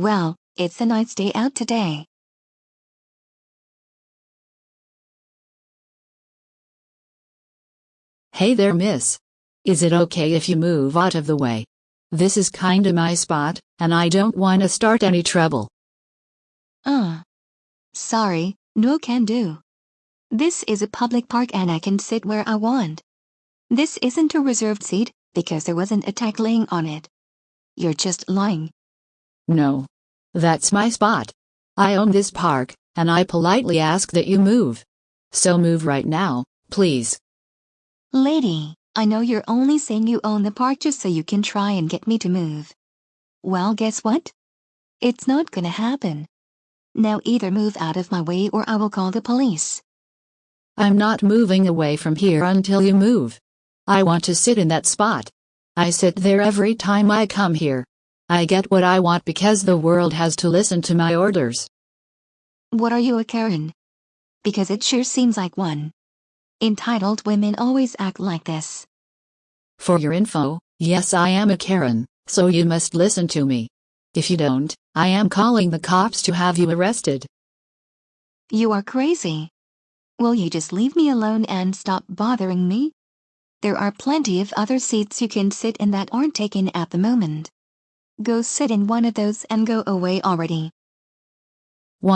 Well, it's a nice day out today. Hey there, miss. Is it okay if you move out of the way? This is kinda my spot, and I don't wanna start any trouble. Uh. Sorry, no can do. This is a public park and I can sit where I want. This isn't a reserved seat, because there wasn't a tag laying on it. You're just lying. No. That's my spot. I own this park, and I politely ask that you move. So move right now, please. Lady, I know you're only saying you own the park just so you can try and get me to move. Well, guess what? It's not gonna happen. Now either move out of my way or I will call the police. I'm not moving away from here until you move. I want to sit in that spot. I sit there every time I come here. I get what I want because the world has to listen to my orders. What are you a Karen? Because it sure seems like one. Entitled women always act like this. For your info, yes I am a Karen, so you must listen to me. If you don't, I am calling the cops to have you arrested. You are crazy. Will you just leave me alone and stop bothering me? There are plenty of other seats you can sit in that aren't taken at the moment. Go sit in one of those and go away already. Wah!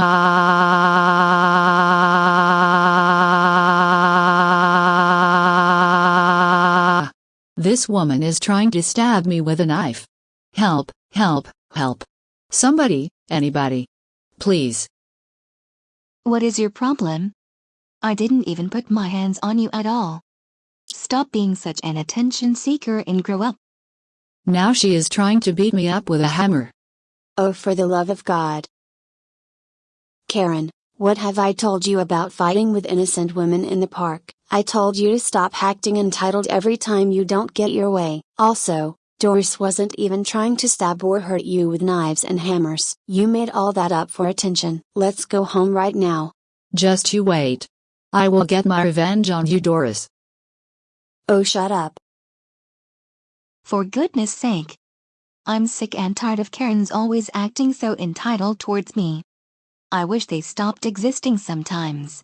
This woman is trying to stab me with a knife. Help, help, help. Somebody, anybody. Please. What is your problem? I didn't even put my hands on you at all. Stop being such an attention seeker and grow up. Now she is trying to beat me up with a hammer. Oh, for the love of God. Karen, what have I told you about fighting with innocent women in the park? I told you to stop acting entitled every time you don't get your way. Also, Doris wasn't even trying to stab or hurt you with knives and hammers. You made all that up for attention. Let's go home right now. Just you wait. I will get my revenge on you, Doris. Oh, shut up. For goodness sake. I'm sick and tired of Karens always acting so entitled towards me. I wish they stopped existing sometimes.